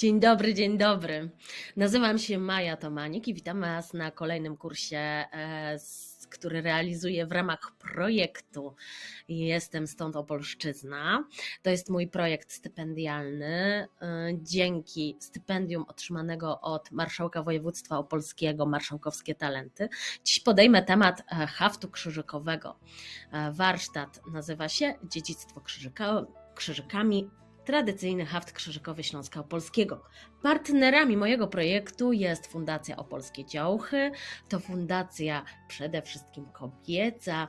Dzień dobry, dzień dobry. Nazywam się Maja Tomanik i witam Was na kolejnym kursie, e, który realizuję w ramach projektu Jestem stąd Opolszczyzna. To jest mój projekt stypendialny. E, dzięki stypendium otrzymanego od Marszałka Województwa Opolskiego Marszałkowskie Talenty. Dziś podejmę temat e, haftu krzyżykowego. Warsztat nazywa się Dziedzictwo krzyżyka, krzyżykami tradycyjny haft krzyżykowy Śląska Opolskiego. Partnerami mojego projektu jest Fundacja Opolskie Działchy. To fundacja przede wszystkim kobieca.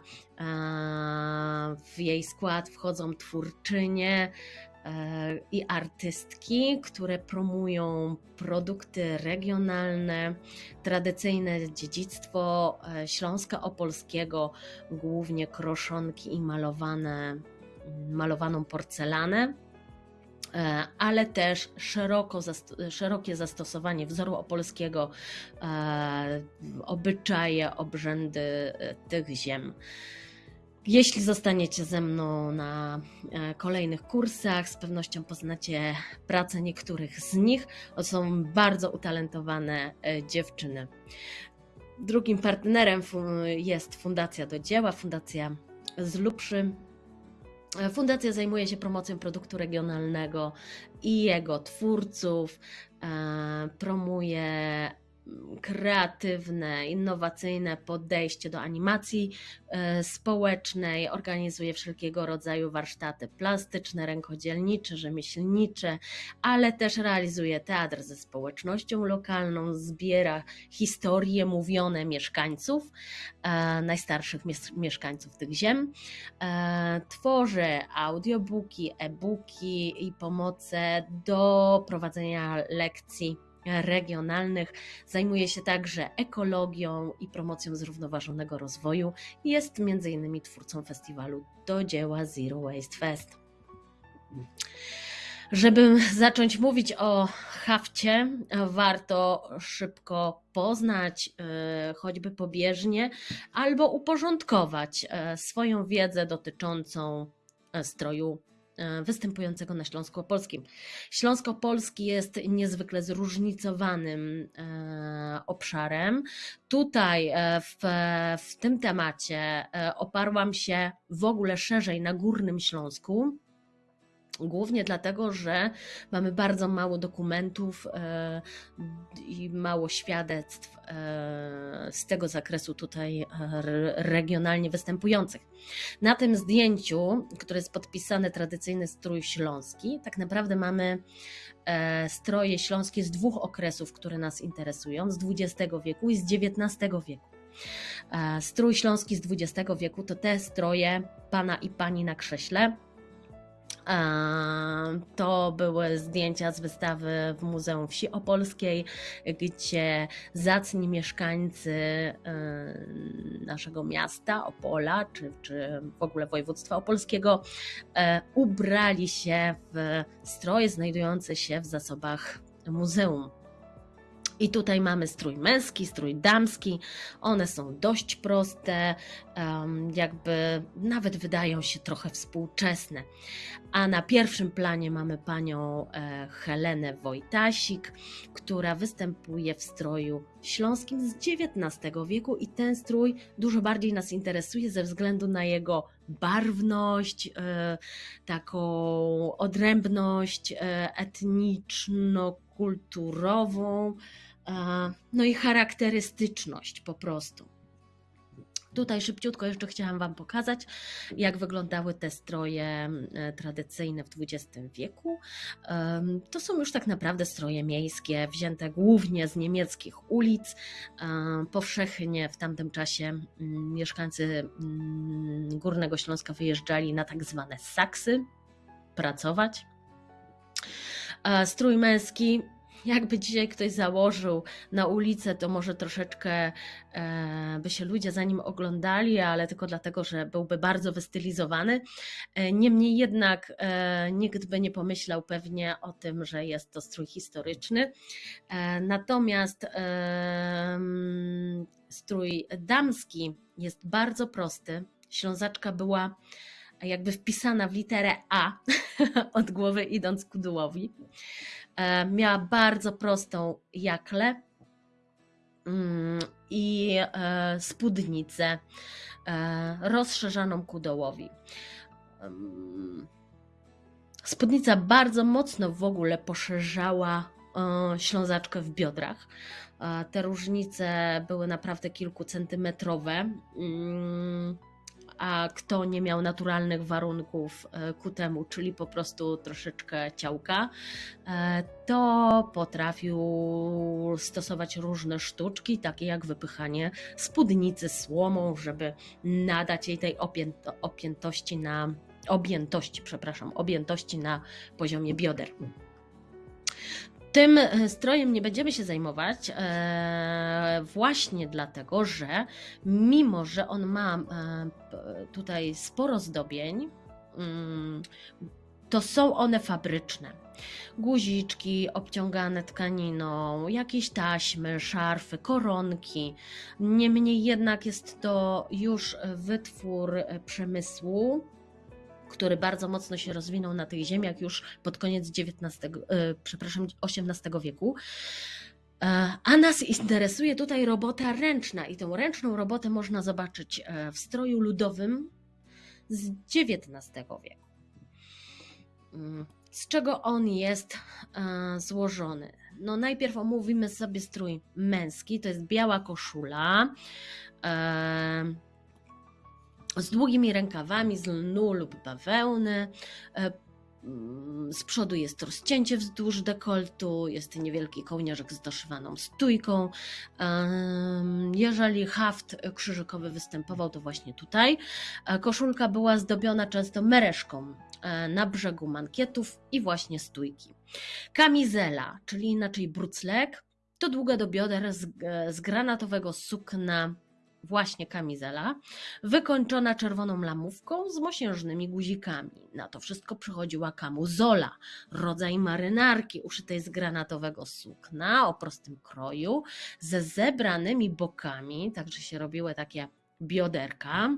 W jej skład wchodzą twórczynie e, i artystki, które promują produkty regionalne, tradycyjne dziedzictwo e, Śląska Opolskiego, głównie kroszonki i malowane, malowaną porcelanę. E, ale też szeroko, szerokie zastosowanie wzoru opolskiego, e, obyczaje, obrzędy e, tych ziem. Jeśli zostaniecie ze mną na kolejnych kursach, z pewnością poznacie pracę niektórych z nich. To są bardzo utalentowane dziewczyny. Drugim partnerem jest Fundacja do Dzieła, Fundacja z Lubszy, Fundacja zajmuje się promocją produktu regionalnego i jego twórców, e, promuje kreatywne, innowacyjne podejście do animacji e, społecznej, organizuje wszelkiego rodzaju warsztaty plastyczne, rękodzielnicze, rzemieślnicze, ale też realizuje teatr ze społecznością lokalną, zbiera historie mówione mieszkańców, e, najstarszych mieszkańców tych ziem, e, tworzy audiobooki, e-booki i pomoce do prowadzenia lekcji regionalnych. Zajmuje się także ekologią i promocją zrównoważonego rozwoju. Jest m.in. twórcą festiwalu do dzieła Zero Waste Fest. Żeby zacząć mówić o hafcie, warto szybko poznać, e, choćby pobieżnie, albo uporządkować e, swoją wiedzę dotyczącą e, stroju występującego na Śląsku Opolskim. Śląsko Opolski jest niezwykle zróżnicowanym e, obszarem. Tutaj e, w, w tym temacie oparłam się w ogóle szerzej na Górnym Śląsku. Głównie dlatego, że mamy bardzo mało dokumentów e, i mało świadectw e, z tego zakresu tutaj regionalnie występujących. Na tym zdjęciu, które jest podpisane tradycyjny strój śląski, tak naprawdę mamy e, stroje śląskie z dwóch okresów, które nas interesują, z XX wieku i z XIX wieku. Strój śląski z XX wieku to te stroje pana i pani na krześle, to były zdjęcia z wystawy w Muzeum Wsi Opolskiej, gdzie zacni mieszkańcy e, naszego miasta, Opola, czy, czy w ogóle województwa opolskiego, e, ubrali się w stroje znajdujące się w zasobach muzeum. I tutaj mamy strój męski, strój damski. One są dość proste, jakby nawet wydają się trochę współczesne. A na pierwszym planie mamy panią e, Helenę Wojtasik, która występuje w stroju śląskim z XIX wieku i ten strój dużo bardziej nas interesuje ze względu na jego barwność, e, taką odrębność e, etniczno-kulturową no i charakterystyczność po prostu. Tutaj szybciutko jeszcze chciałam Wam pokazać, jak wyglądały te stroje tradycyjne w XX wieku. To są już tak naprawdę stroje miejskie, wzięte głównie z niemieckich ulic. Powszechnie w tamtym czasie mieszkańcy Górnego Śląska wyjeżdżali na tak zwane saksy pracować. Strój męski jakby dzisiaj ktoś założył na ulicę, to może troszeczkę e, by się ludzie za nim oglądali, ale tylko dlatego, że byłby bardzo wystylizowany. E, niemniej jednak e, nikt by nie pomyślał pewnie o tym, że jest to strój historyczny. E, natomiast e, strój damski jest bardzo prosty. Ślązaczka była jakby wpisana w literę A od głowy idąc ku dołowi. E, miała bardzo prostą jaklę mm, i e, spódnicę e, rozszerzoną ku dołowi. Spódnica bardzo mocno w ogóle poszerzała ślązaczkę w biodrach. Te różnice były naprawdę kilkucentymetrowe. A kto nie miał naturalnych warunków e, ku temu, czyli po prostu troszeczkę ciałka, e, to potrafił stosować różne sztuczki, takie jak wypychanie spódnicy słomą, żeby nadać jej tej opiętości na objętości, przepraszam, objętości na poziomie bioder. Tym e, strojem nie będziemy się zajmować, e, właśnie dlatego, że mimo, że on ma e, tutaj sporo zdobień, mm, to są one fabryczne. Guziczki obciągane tkaniną, jakieś taśmy, szarfy, koronki. Niemniej jednak jest to już wytwór przemysłu, który bardzo mocno się rozwinął na tych ziemiach już pod koniec XIX, e, przepraszam, XVIII wieku. E, a nas interesuje tutaj robota ręczna i tą ręczną robotę można zobaczyć e, w stroju ludowym z XIX wieku. Mm, z czego on jest złożony? No najpierw omówimy sobie strój męski, to jest biała koszula, z długimi rękawami z lnu lub bawełny. E, mm, z przodu jest rozcięcie wzdłuż dekoltu, jest niewielki kołnierzek z doszywaną stójką. Jeżeli haft krzyżykowy występował, to właśnie tutaj. E, koszulka była zdobiona często mereszką e, na brzegu mankietów i właśnie stójki. Kamizela, czyli inaczej bruclek, to długa do bioder z, z granatowego sukna właśnie kamizela, wykończona czerwoną lamówką z mosiężnymi guzikami. Na to wszystko przychodziła kamuzola, rodzaj marynarki uszytej z granatowego sukna o prostym kroju, ze zebranymi bokami, także się robiły takie bioderka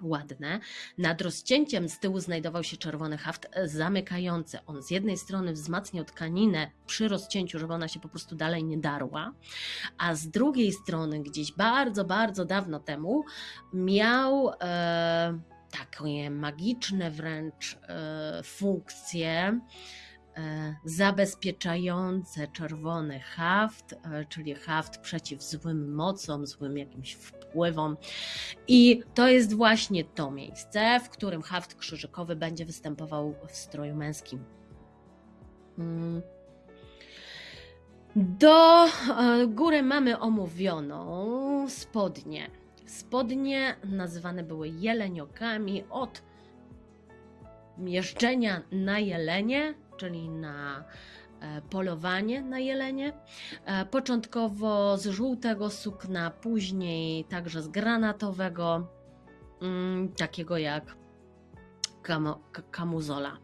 ładne. Nad rozcięciem z tyłu znajdował się czerwony haft zamykający. On z jednej strony wzmacniał tkaninę przy rozcięciu, żeby ona się po prostu dalej nie darła, a z drugiej strony gdzieś bardzo, bardzo dawno temu miał e, takie magiczne wręcz e, funkcje zabezpieczające czerwony haft, e, czyli haft przeciw złym mocom, złym jakimś wpływom. I to jest właśnie to miejsce, w którym haft krzyżykowy będzie występował w stroju męskim. Mm. Do e, góry mamy omówioną spodnie. Spodnie nazywane były jeleniokami od jeżdżenia na jelenie czyli na e, polowanie na jelenie. E, początkowo z żółtego sukna, później także z granatowego, mm, takiego jak kamuzola.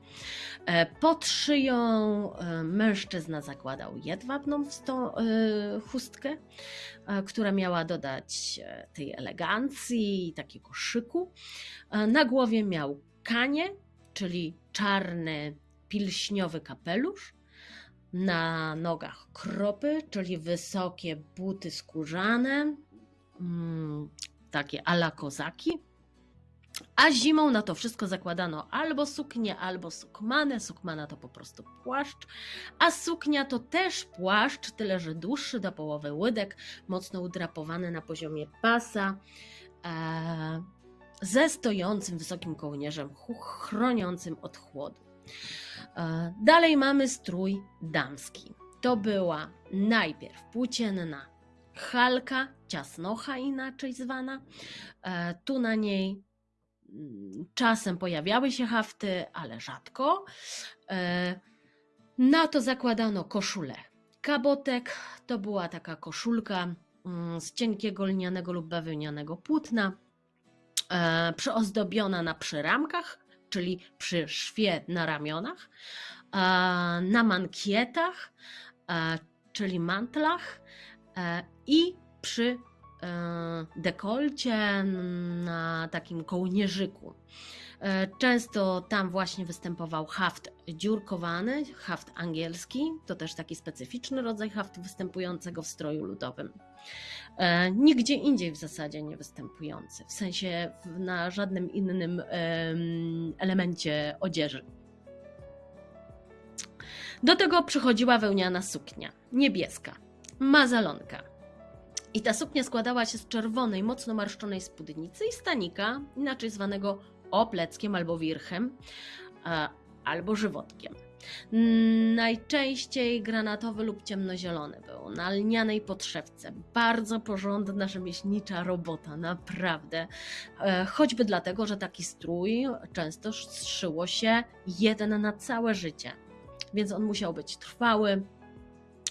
E, pod szyją mężczyzna zakładał jedwabną chustkę, która miała dodać tej elegancji i takiego szyku. Na głowie miał kanie, czyli czarny pilśniowy kapelusz, na nogach kropy, czyli wysokie buty skórzane, mm, takie ala kozaki. A zimą na to wszystko zakładano albo suknię, albo sukmanę. Sukmana to po prostu płaszcz, a suknia to też płaszcz, tyle że dłuższy do połowy łydek, mocno udrapowany na poziomie pasa, e, ze stojącym wysokim kołnierzem chroniącym od chłodu. E, dalej mamy strój damski. To była najpierw płócienna halka, ciasnocha inaczej zwana. E, tu na niej mm, czasem pojawiały się hafty, ale rzadko. E, na to zakładano koszulę. Kabotek to była taka koszulka mm, z cienkiego lnianego lub bawełnianego płótna, przyozdobiona na przyramkach czyli przy szwie na ramionach, na mankietach, czyli mantlach i przy e, dekolcie na takim kołnierzyku. E, często tam właśnie występował haft dziurkowany, haft angielski, to też taki specyficzny rodzaj haftu występującego w stroju ludowym. E, nigdzie indziej w zasadzie nie występujący, w sensie na żadnym innym elemencie odzieży. Do tego przychodziła wełniana suknia, niebieska, mazalonka. I ta suknia składała się z czerwonej, mocno marszczonej spódnicy i stanika, inaczej zwanego opleckiem albo wirchem, albo żywotkiem. Najczęściej granatowy lub ciemnozielony był, na lnianej podszewce. Bardzo porządna rzemieślnicza robota, naprawdę. E, choćby dlatego, że taki strój często szyło się jeden na całe życie. Więc on musiał być trwały,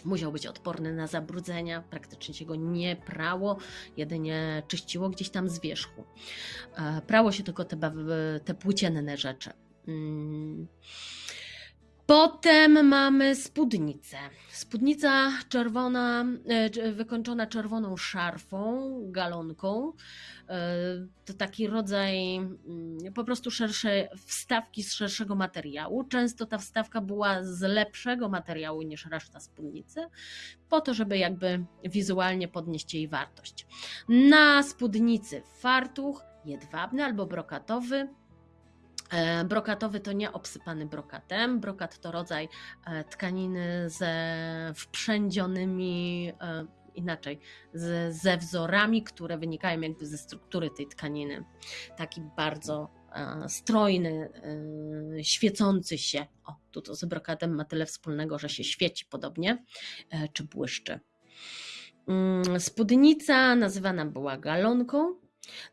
Musiał być odporny na zabrudzenia, praktycznie się go nie prało, jedynie czyściło gdzieś tam z wierzchu. E, prało się tylko te, te płócienne rzeczy. Potem mamy spódnicę. Spódnica czerwona, e, wykończona czerwoną szarfą, galonką. E, to taki rodzaj mm, po prostu szersze wstawki z szerszego materiału. Często ta wstawka była z lepszego materiału niż reszta spódnicy, po to, żeby jakby wizualnie podnieść jej wartość. Na spódnicy fartuch jedwabny albo brokatowy, brokatowy to nie obsypany brokatem. Brokat to rodzaj e, tkaniny ze wprzędzionymi, e, inaczej, ze wzorami, które wynikają jakby ze struktury tej tkaniny. Taki bardzo strojny, świecący się. O, tu to z brokatem ma tyle wspólnego, że się świeci podobnie, czy błyszczy. Mm, spódnica nazywana była galonką,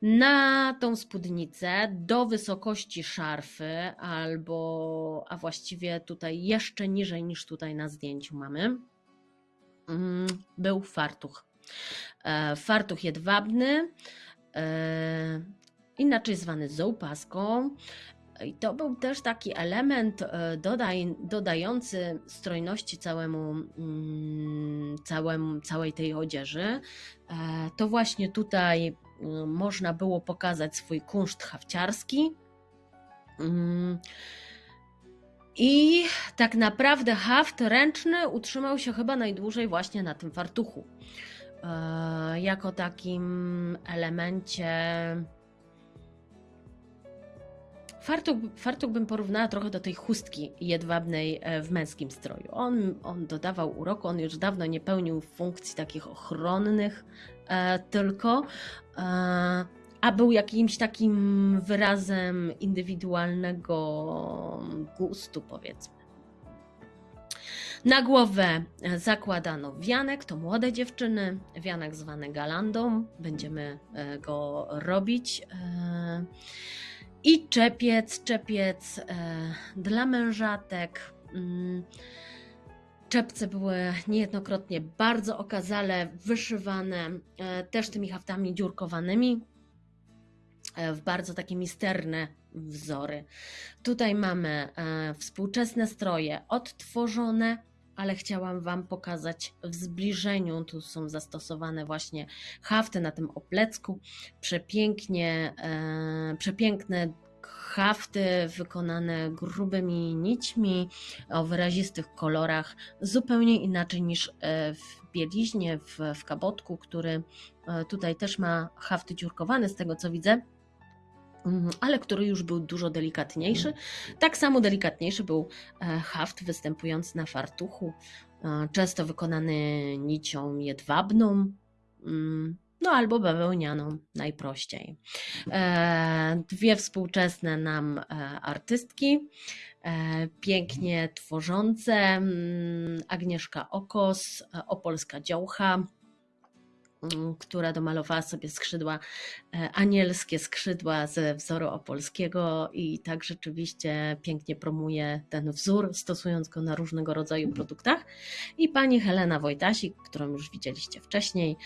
na tą spódnicę do wysokości szarfy, albo, a właściwie tutaj jeszcze niżej niż tutaj na zdjęciu mamy, mm, był fartuch. E, fartuch jedwabny, e, inaczej zwany zołpaską. I to był też taki element e, dodaj, dodający strojności całemu, mm, całemu, całej tej odzieży. To właśnie tutaj można było pokazać swój kunszt hawciarski. Mm. I tak naprawdę haft ręczny utrzymał się chyba najdłużej właśnie na tym fartuchu. Y, jako takim elemencie. Fartuch, fartuch bym porównała trochę do tej chustki jedwabnej e, w męskim stroju. On, on dodawał uroku, on już dawno nie pełnił funkcji takich ochronnych, e, tylko E, a był jakimś takim wyrazem indywidualnego gustu, powiedzmy. Na głowę zakładano wianek, to młode dziewczyny, wianek zwany galandą, będziemy e, go robić. E, I czepiec, czepiec dla mężatek. Czepce były niejednokrotnie bardzo okazale wyszywane, e, też tymi haftami dziurkowanymi, e, w bardzo takie misterne wzory. Tutaj mamy e, współczesne stroje odtworzone, ale chciałam Wam pokazać w zbliżeniu. Tu są zastosowane właśnie hafty na tym oplecku. Przepięknie, przepiękne hafty wykonane grubymi nićmi o wyrazistych kolorach, zupełnie inaczej niż e, w bieliźnie, w, w kabotku, który e, tutaj też ma hafty dziurkowane, z tego co widzę mm, ale który już był dużo delikatniejszy. Tak samo delikatniejszy był e, haft występujący na fartuchu, często wykonany nicią jedwabną. No albo bawełnianą najprościej. E, dwie współczesne nam e, artystki, e, pięknie tworzące, mm, Agnieszka Okos, opolska działcha, która domalowała sobie skrzydła, e, anielskie skrzydła ze wzoru opolskiego i tak rzeczywiście pięknie promuje ten wzór, stosując go na różnego rodzaju produktach. I pani Helena Wojtasik, którą już widzieliście wcześniej,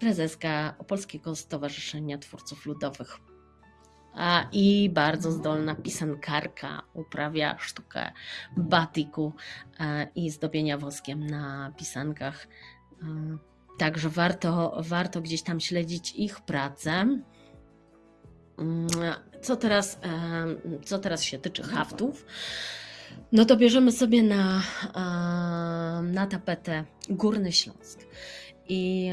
prezeska Opolskiego Stowarzyszenia Twórców Ludowych. A, I bardzo zdolna pisankarka uprawia sztukę batiku e, i zdobienia woskiem na pisankach. Także warto, warto gdzieś tam śledzić ich pracę. Mm, co teraz, co teraz się tyczy haftów, no to bierzemy sobie na, na tapetę Górny Śląsk. I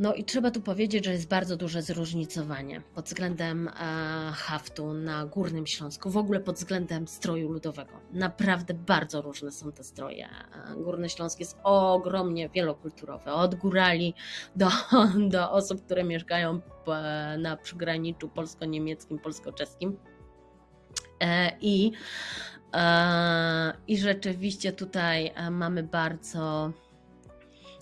no i trzeba tu powiedzieć, że jest bardzo duże zróżnicowanie pod względem e, haftu na Górnym Śląsku, w ogóle pod względem stroju ludowego. Naprawdę bardzo różne są te stroje. E, Górny Śląsk jest ogromnie wielokulturowy, od górali do, do osób, które mieszkają na przygraniczu polsko-niemieckim, polsko-czeskim. E, I, I rzeczywiście tutaj mamy bardzo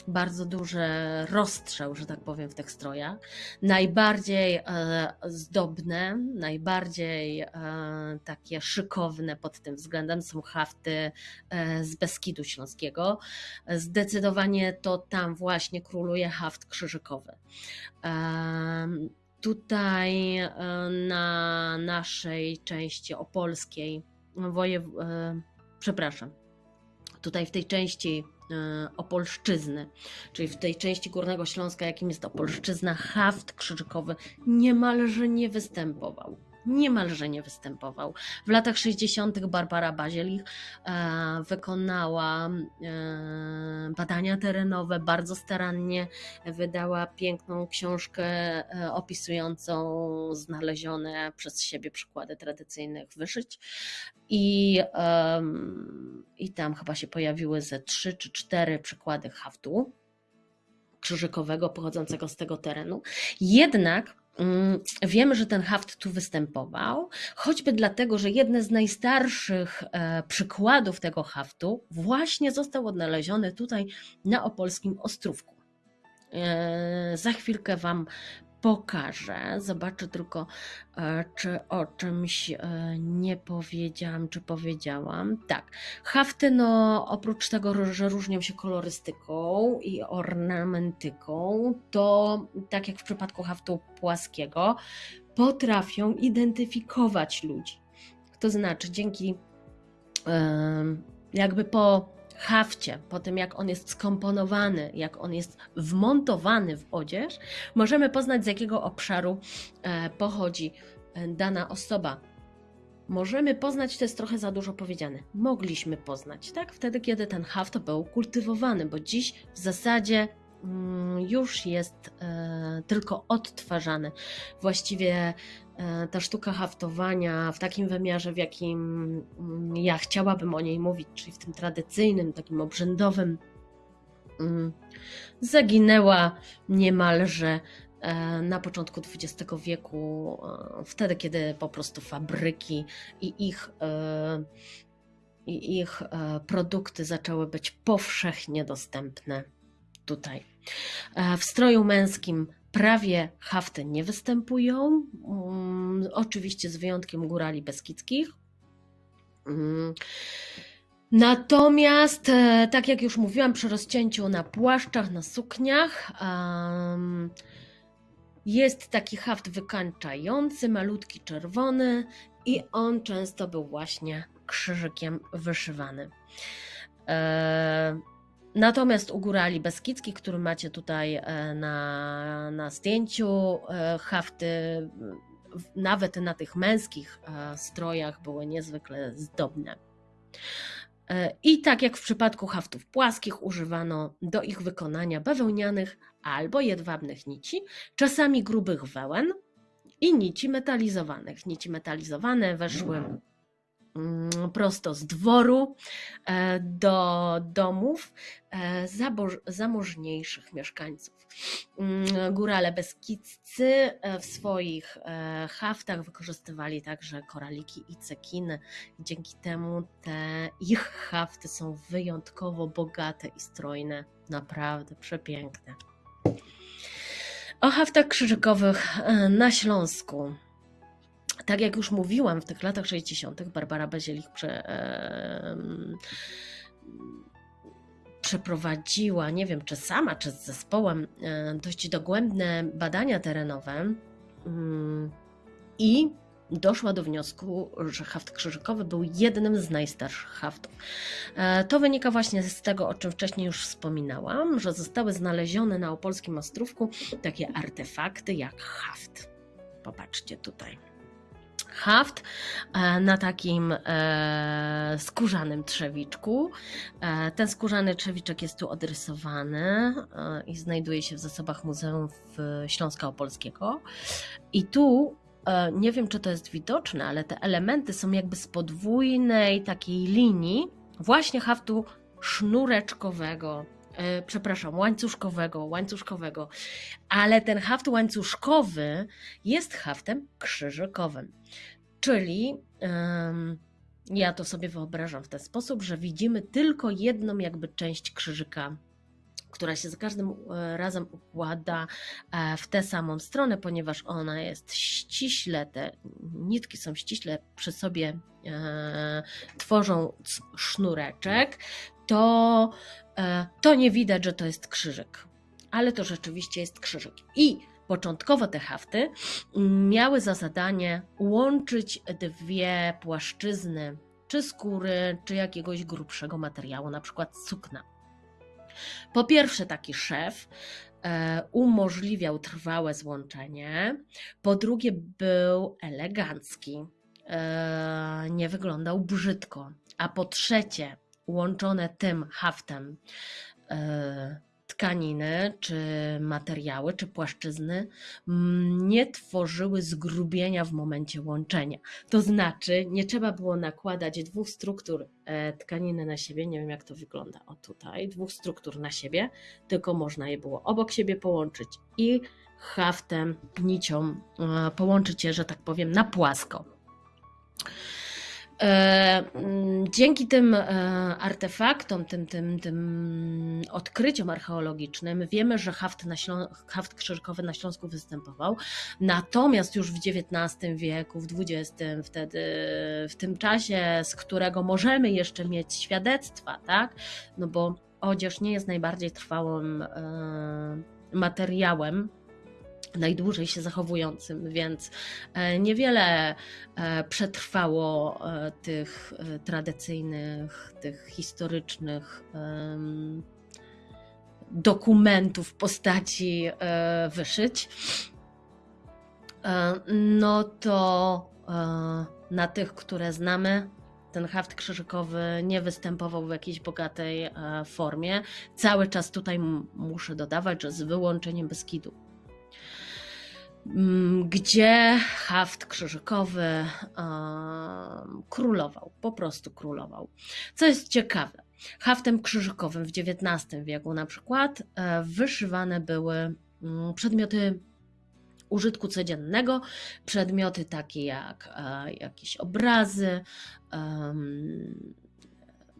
bardzo duży rozstrzał, że tak powiem, w tych strojach. Najbardziej e, zdobne, najbardziej e, takie szykowne pod tym względem są hafty e, z Beskidu Śląskiego. Zdecydowanie to tam właśnie króluje haft krzyżykowy. Tutaj na naszej części opolskiej, wojew... przepraszam, tutaj w tej części Opolszczyzny, czyli w tej części Górnego Śląska, jakim jest Opolszczyzna, haft krzyżykowy niemalże nie występował niemalże nie występował. W latach 60. Barbara Bazielich e, wykonała e, badania terenowe, bardzo starannie wydała piękną książkę e, opisującą znalezione przez siebie przykłady tradycyjnych wyszyć. I, I tam chyba się pojawiły ze trzy czy cztery przykłady haftu krzyżykowego pochodzącego z tego terenu. Jednak wiemy, że ten haft tu występował, choćby dlatego, że jeden z najstarszych e, przykładów tego haftu właśnie został odnaleziony tutaj na opolskim Ostrówku. E, za chwilkę Wam pokażę. Zobaczę tylko, e, czy o czymś e, nie powiedziałam, czy powiedziałam. Tak, hafty, no oprócz tego, że różnią się kolorystyką i ornamentyką, to tak jak w przypadku haftu płaskiego, potrafią identyfikować ludzi. To znaczy, dzięki jakby po hafcie, po tym jak on jest skomponowany, jak on jest wmontowany w odzież, możemy poznać z jakiego obszaru e, pochodzi e, dana osoba. Możemy poznać, to jest trochę za dużo powiedziane. Mogliśmy poznać, tak? Wtedy, kiedy ten haft był kultywowany, bo dziś w zasadzie mm, już jest e, tylko odtwarzany. Właściwie ta sztuka haftowania w takim wymiarze, w jakim mm, ja chciałabym o niej mówić, czyli w tym tradycyjnym, takim obrzędowym, mm, zaginęła niemalże e, na początku XX wieku, e, wtedy, kiedy po prostu fabryki i ich, i ich produkty zaczęły być powszechnie dostępne tutaj. W stroju męskim prawie hafty nie występują, um, oczywiście z wyjątkiem górali beskidzkich. Um, Natomiast, e, tak jak już mówiłam, przy rozcięciu na płaszczach, na sukniach, jest taki haft wykańczający, malutki czerwony i on często był właśnie krzyżykiem wyszywany. E, Natomiast u górali beskidzkich, który macie tutaj e, na, na zdjęciu, e, hafty nawet na tych męskich e, strojach były niezwykle zdobne. I tak jak w przypadku haftów płaskich, używano do ich wykonania bawełnianych albo jedwabnych nici, czasami grubych wełen i nici metalizowanych. Nici metalizowane weszły prosto z dworu e, do domów e, zamożniejszych mieszkańców. Mm, górale beskidzcy e, w swoich haftach wykorzystywali także koraliki i cekiny. Dzięki temu te ich hafty są wyjątkowo bogate i strojne, naprawdę przepiękne. O haftach krzyżykowych na Śląsku tak jak już mówiłam, w tych latach 60. Barbara Bazielich prze, e, przeprowadziła, nie wiem czy sama, czy z zespołem, e, dość dogłębne badania terenowe mm, i doszła do wniosku, że haft krzyżykowy był jednym z najstarszych haftów. E, to wynika właśnie z tego, o czym wcześniej już wspominałam, że zostały znalezione na opolskim Ostrówku takie artefakty jak haft popatrzcie tutaj. Haft e, na takim e, skórzanym trzewiczku. E, ten skórzany trzewiczek jest tu odrysowany i znajduje się w zasobach Muzeum Śląska Opolskiego. I tu nie wiem, czy to jest widoczne, ale te elementy są jakby z podwójnej takiej linii właśnie haftu sznureczkowego, przepraszam, łańcuszkowego, łańcuszkowego, ale ten haft łańcuszkowy jest haftem krzyżykowym. Czyli ja to sobie wyobrażam w ten sposób, że widzimy tylko jedną jakby część krzyżyka która się za każdym e, razem układa e, w tę samą stronę, ponieważ ona jest ściśle, te nitki są ściśle przy sobie, e, tworzą sznureczek, to, e, to nie widać, że to jest krzyżyk. Ale to rzeczywiście jest krzyżyk. I początkowo te hafty miały za zadanie łączyć dwie płaszczyzny, czy skóry, czy jakiegoś grubszego materiału, na przykład sukna. Po pierwsze, taki szef e, umożliwiał trwałe złączenie, po drugie, był elegancki, e, nie wyglądał brzydko, a po trzecie, łączone tym haftem e, tkaniny, czy materiały, czy płaszczyzny nie tworzyły zgrubienia w momencie łączenia. To znaczy, nie trzeba było nakładać dwóch struktur e, tkaniny na siebie, nie wiem jak to wygląda, o tutaj, dwóch struktur na siebie, tylko można je było obok siebie połączyć i haftem, nicią e, połączyć je, że tak powiem, na płasko. E, mm, dzięki tym e, artefaktom, tym, tym, tym odkryciom archeologicznym wiemy, że haft, na Ślą- haft krzyżkowy na Śląsku występował. Natomiast już w XIX wieku, w XX, wtedy, w tym czasie, z którego możemy jeszcze mieć świadectwa, tak? No bo odzież nie jest najbardziej trwałym e, materiałem najdłużej się zachowującym, więc e, niewiele e, przetrwało e, tych tradycyjnych, tych historycznych dokumentów postaci wyszyć. No to na tych, które znamy, ten haft krzyżykowy nie występował w jakiejś bogatej formie. Cały czas tutaj muszę dodawać, że z wyłączeniem Beskidu gdzie haft krzyżykowy królował, po prostu królował. Co jest ciekawe, haftem krzyżykowym w XIX wieku na przykład e, wyszywane były mm, przedmioty użytku codziennego, przedmioty takie jak e, jakieś obrazy,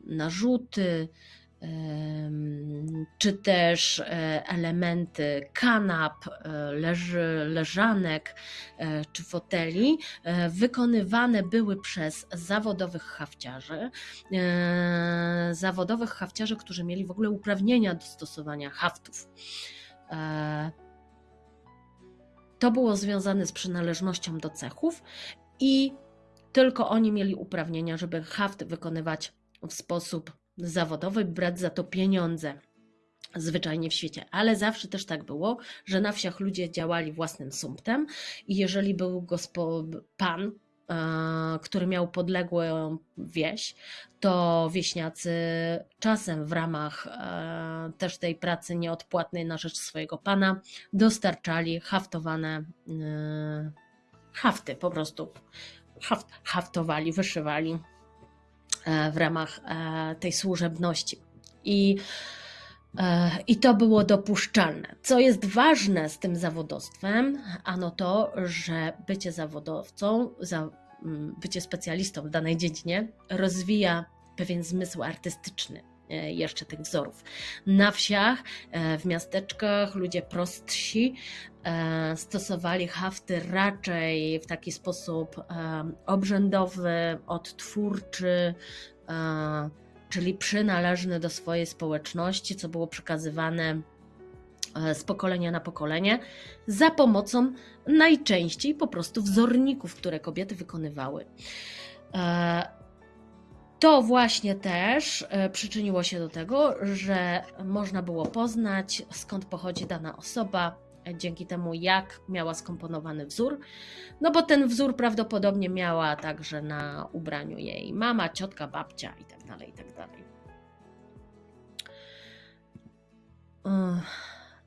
narzuty, czy też e, elementy kanap, e, leży, leżanek e, czy foteli wykonywane były przez zawodowych hafciarzy, zawodowych hafciarzy, którzy mieli w ogóle uprawnienia do stosowania haftów. To było związane z przynależnością do cechów i tylko oni mieli uprawnienia, żeby haft wykonywać w sposób zawodowy, brać za to pieniądze zwyczajnie w świecie, ale zawsze też tak było, że na wsiach ludzie działali własnym sumptem i jeżeli był pan, e, który miał podległą wieś, to wieśniacy czasem w ramach e, też tej pracy nieodpłatnej na rzecz swojego pana dostarczali haftowane e, hafty, po prostu. Haft, haftowali, wyszywali w ramach e, tej służebności. I, e, I to było dopuszczalne. Co jest ważne z tym zawodowstwem, ano to, że bycie zawodowcą, bycie specjalistą w danej dziedzinie rozwija pewien zmysł artystyczny E, jeszcze tych wzorów. Na wsiach, e, w miasteczkach ludzie prostsi e, stosowali hafty raczej w taki sposób obrzędowy, odtwórczy, czyli przynależny do swojej społeczności, co było przekazywane z pokolenia na pokolenie za pomocą najczęściej po prostu wzorników, które kobiety wykonywały. To właśnie też e, przyczyniło się do tego, że można było poznać skąd pochodzi dana osoba, dzięki temu, jak miała skomponowany wzór. No bo ten wzór prawdopodobnie miała także na ubraniu jej mama, ciotka, babcia itd. tak itd. Tak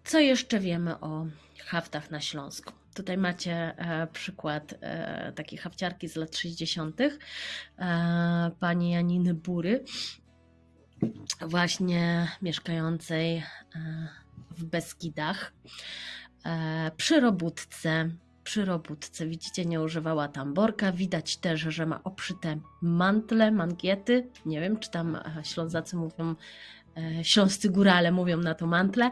co jeszcze wiemy o haftach na Śląsku? Tutaj macie e, przykład e, takiej hafciarki z lat 60. E, pani Janiny Bury, właśnie mieszkającej w Beskidach, przy robótce. Przy robótce, widzicie, nie używała tamborka. Widać też, że ma obszyte mantle, mangiety. Nie wiem, czy tam Ślązacy mówią, śląscy górale mówią na to mantle,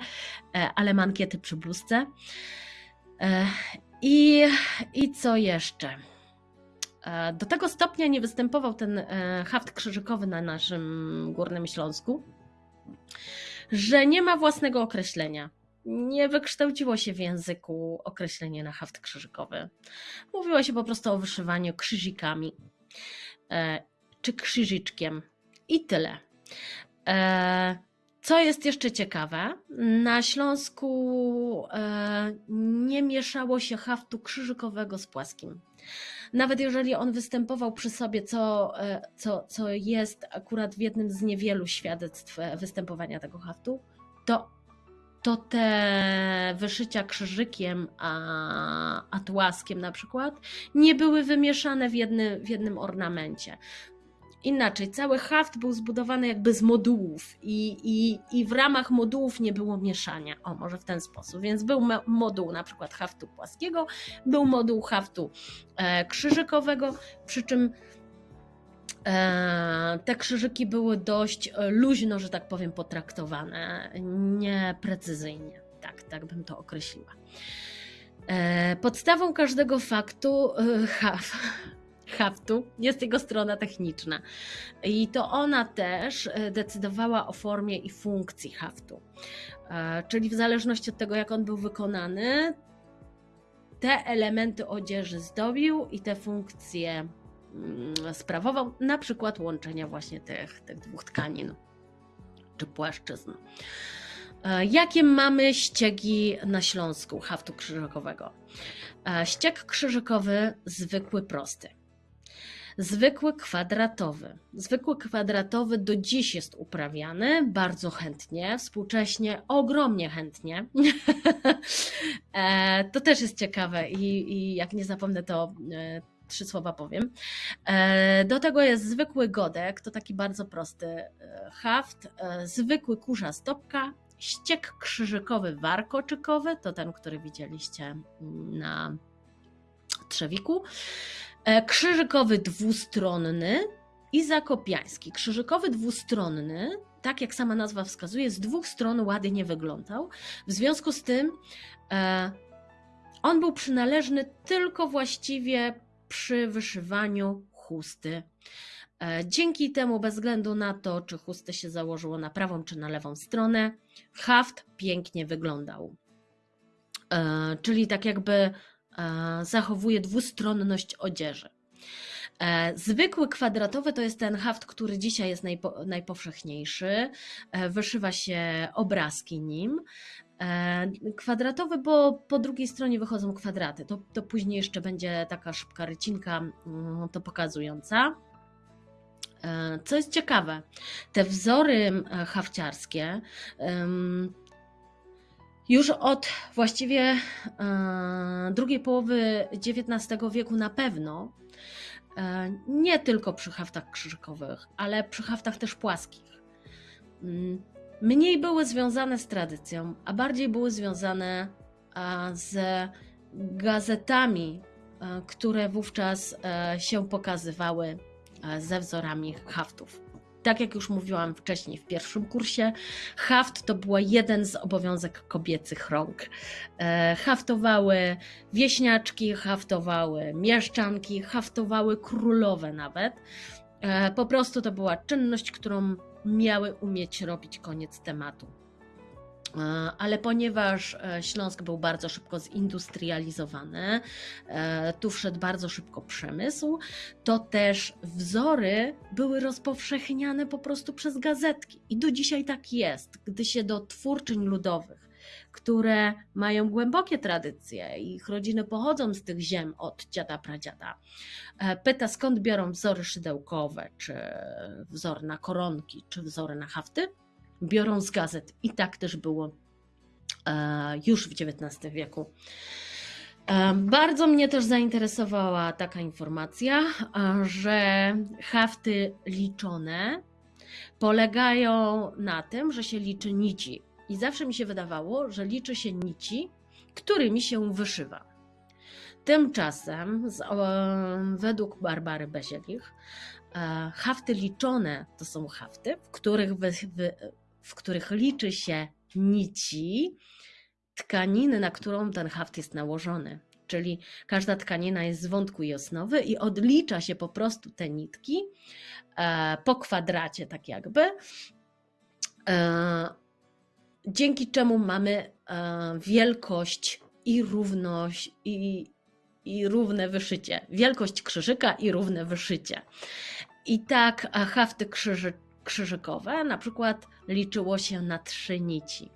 ale mankiety przy bluzce. E, I, I co jeszcze? E, do tego stopnia nie występował ten e, haft krzyżykowy na naszym Górnym Śląsku, że nie ma własnego określenia. Nie wykształciło się w języku określenie na haft krzyżykowy. Mówiło się po prostu o wyszywaniu krzyżikami czy krzyżyczkiem i tyle. Co jest jeszcze ciekawe, na Śląsku e, nie mieszało się haftu krzyżykowego z płaskim. Nawet jeżeli on występował przy sobie, co, e, co, co jest akurat w jednym z niewielu świadectw e, występowania tego haftu, to, to te wyszycia krzyżykiem, a, a tłaskiem na przykład, nie były wymieszane w, jedny, w jednym ornamencie inaczej, cały haft był zbudowany jakby z modułów i, i, i w ramach modułów nie było mieszania. O, może w ten sposób. Więc był moduł na przykład haftu płaskiego, był moduł haftu e, krzyżykowego, przy czym e, te krzyżyki były dość e, luźno, że tak powiem, potraktowane, nieprecyzyjnie. Tak, tak bym to określiła. E, podstawą każdego faktu, haf, haftu jest jego strona techniczna. I to ona też e, decydowała o formie i funkcji haftu. E, czyli w zależności od tego, jak on był wykonany, te elementy odzieży zdobił i te funkcje mm, sprawował, na przykład łączenia właśnie tych, tych dwóch tkanin czy płaszczyzn. E, jakie mamy ściegi na Śląsku haftu krzyżakowego? Ścieg krzyżykowy zwykły, prosty. Zwykły kwadratowy. Zwykły kwadratowy do dziś jest uprawiany bardzo chętnie, współcześnie ogromnie chętnie. E, to też jest ciekawe i, i jak nie zapomnę, to e, trzy słowa powiem. E, do tego jest zwykły godek, to taki bardzo prosty haft, zwykły kurza stopka, ściek krzyżykowy warkoczykowy, to ten, który widzieliście na trzewiku, krzyżykowy dwustronny i zakopiański. Krzyżykowy dwustronny, tak jak sama nazwa wskazuje, z dwóch stron ładnie wyglądał. W związku z tym e, on był przynależny tylko właściwie przy wyszywaniu chusty. E, dzięki temu, bez względu na to, czy chustę się założyło na prawą czy na lewą stronę, haft pięknie wyglądał. Czyli tak jakby E, zachowuje dwustronność odzieży. E, zwykły kwadratowy to jest ten haft, który dzisiaj jest najpo, najpowszechniejszy. E, wyszywa się obrazki nim. Kwadratowy, bo po drugiej stronie wychodzą kwadraty. To, to później jeszcze będzie taka szybka rycinka mm, to pokazująca. Co jest ciekawe, te wzory hafciarskie już od właściwie e, drugiej połowy XIX wieku na pewno, e, nie tylko przy haftach krzyżykowych, ale przy haftach też płaskich, mm, mniej były związane z tradycją, a bardziej były związane z gazetami, e, które wówczas się pokazywały ze wzorami haftów. Tak jak już mówiłam wcześniej w pierwszym kursie, haft to był jeden z obowiązek kobiecych rąk. E, haftowały wieśniaczki, haftowały mieszczanki, haftowały królowe nawet. E, po prostu to była czynność, którą miały umieć robić koniec tematu. E, ale ponieważ e, Śląsk był bardzo szybko zindustrializowany, e, tu wszedł bardzo szybko przemysł, to też wzory były rozpowszechniane po prostu przez gazetki. I do dzisiaj tak jest, gdy się do twórczyń ludowych, które mają głębokie tradycje. Ich rodziny pochodzą z tych ziem od dziada pradziada. Pyta skąd biorą wzory szydełkowe, czy wzory na koronki, czy wzory na hafty. Biorą z gazet i tak też było e, już w XIX wieku. Bardzo mnie też zainteresowała taka informacja, że hafty liczone polegają na tym, że się liczy nici. I zawsze mi się wydawało, że liczy się nici, którymi się wyszywa. Tymczasem, z, według Barbary Bezielich, e, hafty liczone to są hafty, w których, wy, wy, w których liczy się nici, tkaniny, na którą ten haft jest nałożony. Czyli każda tkanina jest z wątku i osnowy i odlicza się po prostu te nitki e, po kwadracie, tak jakby. E, dzięki czemu mamy e, wielkość i równość i, i równe wyszycie. Wielkość krzyżyka i równe wyszycie. I tak hafty krzyży, krzyżykowe na przykład liczyło się na trzy nici.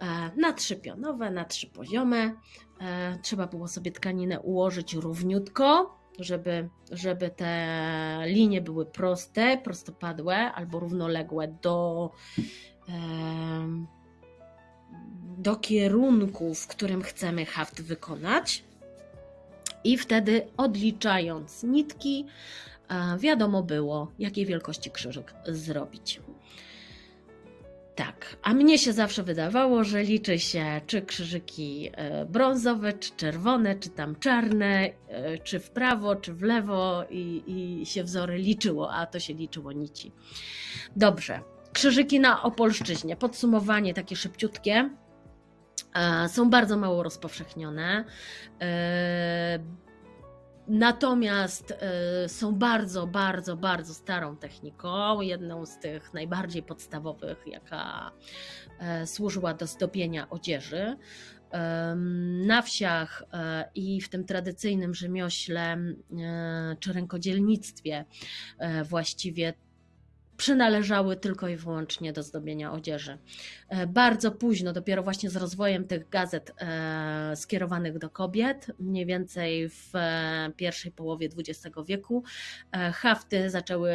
E, na trzy pionowe, na trzy poziome. E, trzeba było sobie tkaninę ułożyć równiutko, żeby, żeby te linie były proste, prostopadłe albo równoległe do, do kierunku, w którym chcemy haft wykonać. I wtedy odliczając nitki, e, wiadomo było, jakiej wielkości krzyżyk zrobić. Tak, a mnie się zawsze wydawało, że liczy się czy krzyżyki e, brązowe, czy czerwone, czy tam czarne, e, czy w prawo, czy w lewo i, i się wzory liczyło, a to się liczyło nici. Dobrze, krzyżyki na Opolszczyźnie. Podsumowanie takie szybciutkie. E, są bardzo mało rozpowszechnione. Natomiast y, są bardzo, bardzo, bardzo starą techniką. Jedną z tych najbardziej podstawowych, jaka y, służyła do zdobienia odzieży. Y, na wsiach i w tym tradycyjnym rzemiośle czy rękodzielnictwie właściwie przynależały tylko i wyłącznie do zdobienia odzieży. E, bardzo późno, dopiero właśnie z rozwojem tych gazet e, skierowanych do kobiet, mniej więcej w e, pierwszej połowie XX wieku, hafty zaczęły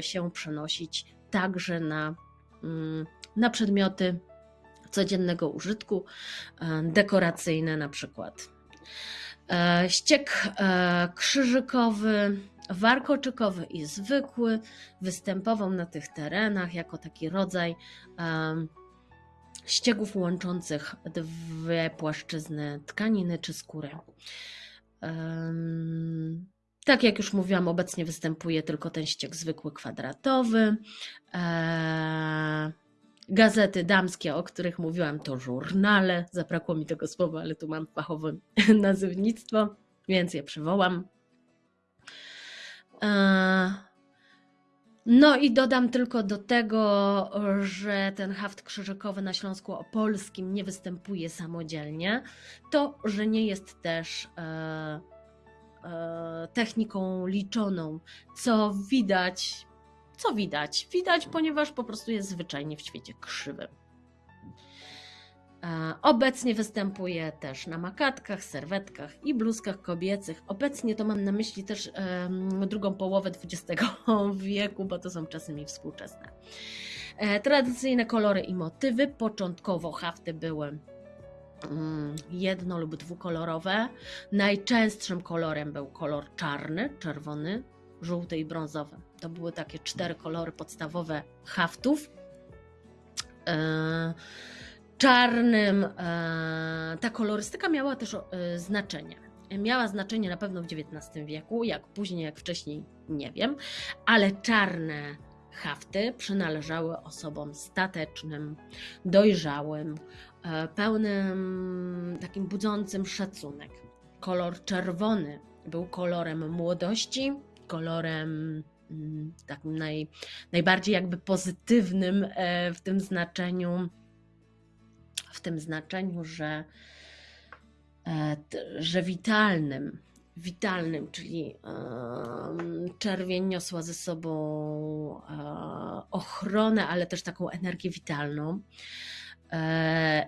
się przenosić także na, mm, na przedmioty codziennego użytku, dekoracyjne na przykład. Ściek krzyżykowy, warkoczykowy i zwykły występował na tych terenach jako taki rodzaj ściegów łączących dwie płaszczyzny tkaniny czy skóry. Tak jak już mówiłam, obecnie występuje tylko ten ścieg zwykły kwadratowy. Gazety damskie, o których mówiłam, to żurnale. Zabrakło mi tego słowa, ale tu mam fachowe nazywnictwo, więc je przywołam. E, no i dodam tylko do tego, że ten haft krzyżykowy na Śląsku Opolskim nie występuje samodzielnie, to, że nie jest też e, e, techniką liczoną, co widać, co widać? Widać, ponieważ po prostu jest zwyczajnie w świecie krzywym. Obecnie występuje też na makatkach, serwetkach i bluzkach kobiecych. Obecnie to mam na myśli też drugą połowę XX wieku, bo to są czasy mi współczesne. E, tradycyjne kolory i motywy. Początkowo hafty były um, jedno lub dwukolorowe. Najczęstszym kolorem był kolor czarny, czerwony, żółty i brązowy. To były takie cztery kolory podstawowe haftów. E, czarnym. E, ta kolorystyka miała też e, znaczenie. Miała znaczenie na pewno w XIX wieku, jak później, jak wcześniej, nie wiem, ale czarne hafty przynależały osobom statecznym, dojrzałym, e, pełnym takim budzącym szacunek. Kolor czerwony był kolorem młodości, kolorem mm, takim naj, najbardziej jakby pozytywnym w tym znaczeniu w tym znaczeniu, że, e, że witalnym, witalnym, czyli czerwień niosła ze sobą e, ochronę, ale też taką energię witalną. E,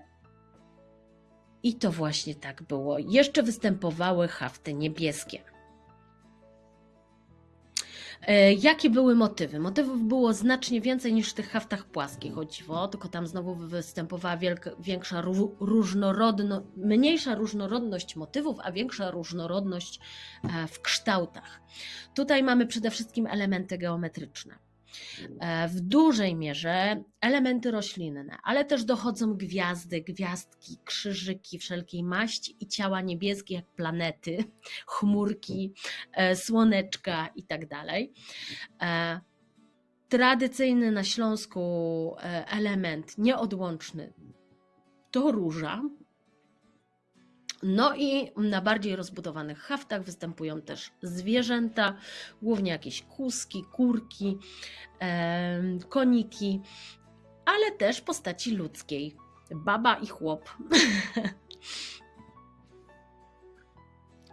I to właśnie tak było. Jeszcze występowały hafty niebieskie. E, Jakie były motywy? Motywów było znacznie więcej niż w tych haftach płaskich, o dziwo, tylko tam znowu występowała wielka, większa różnorodność, mniejsza różnorodność motywów, a większa różnorodność e, w kształtach. Tutaj mamy przede wszystkim elementy geometryczne. E, w dużej mierze elementy roślinne, ale też dochodzą gwiazdy, gwiazdki, krzyżyki wszelkiej maści i ciała niebieskie jak planety, chmurki, e, słoneczka i tak. E, tradycyjny na Śląsku element nieodłączny to róża, no i na bardziej rozbudowanych haftach występują też zwierzęta, głównie jakieś kuski, kurki, koniki, ale też postaci ludzkiej. Baba i chłop.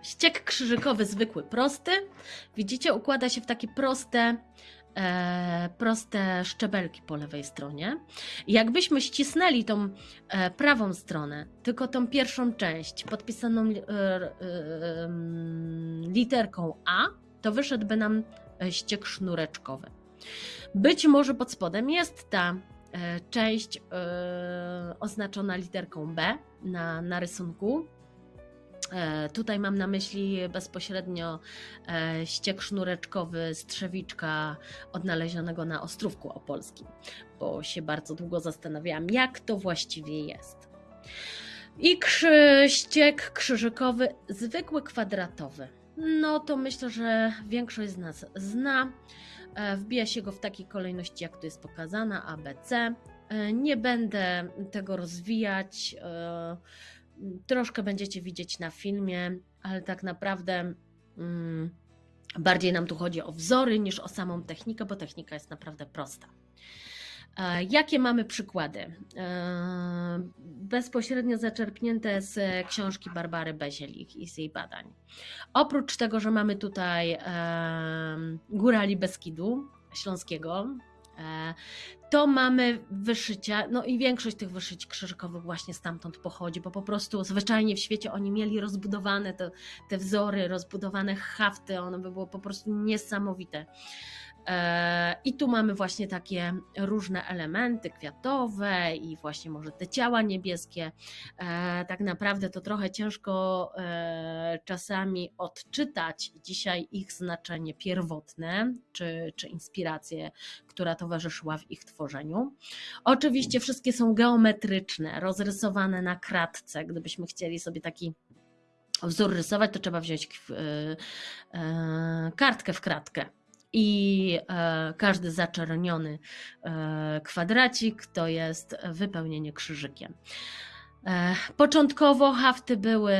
Ściek krzyżykowy, zwykły, prosty. Widzicie, układa się w takie proste proste szczebelki po lewej stronie. Jakbyśmy ścisnęli tą e, prawą stronę, tylko tą pierwszą część podpisaną e, e, literką A, to wyszedłby nam e, ściek sznureczkowy. Być może pod spodem jest ta e, część oznaczona literką B na, na rysunku, E, tutaj mam na myśli bezpośrednio e, ściek sznureczkowy strzewiczka odnalezionego na Ostrówku Opolskim, bo się bardzo długo zastanawiałam, jak to właściwie jest. I krzy, ściek krzyżykowy, zwykły kwadratowy. No to myślę, że większość z nas zna. E, wbija się go w takiej kolejności, jak tu jest pokazana, ABC. Nie będę tego rozwijać troszkę będziecie widzieć na filmie, ale tak naprawdę mm, bardziej nam tu chodzi o wzory niż o samą technikę, bo technika jest naprawdę prosta. E, jakie mamy przykłady? E, bezpośrednio zaczerpnięte z książki Barbary Bezielik i z jej badań. Oprócz tego, że mamy tutaj e, górali Beskidu Śląskiego, to mamy wyszycia, no i większość tych wyszyć krzyżykowych właśnie stamtąd pochodzi, bo po prostu zwyczajnie w świecie oni mieli rozbudowane te, te wzory, rozbudowane hafty, one by było po prostu niesamowite. E, I tu mamy właśnie takie różne elementy kwiatowe i właśnie może te ciała niebieskie. E, tak naprawdę to trochę ciężko e, czasami odczytać dzisiaj ich znaczenie pierwotne czy, czy inspirację, która towarzyszyła w ich tworzeniu. Oczywiście wszystkie są geometryczne, rozrysowane na kratce. Gdybyśmy chcieli sobie taki wzór rysować, to trzeba wziąć kartkę w kratkę i e, każdy zaczerniony e, kwadracik to jest wypełnienie krzyżykiem. E, początkowo hafty były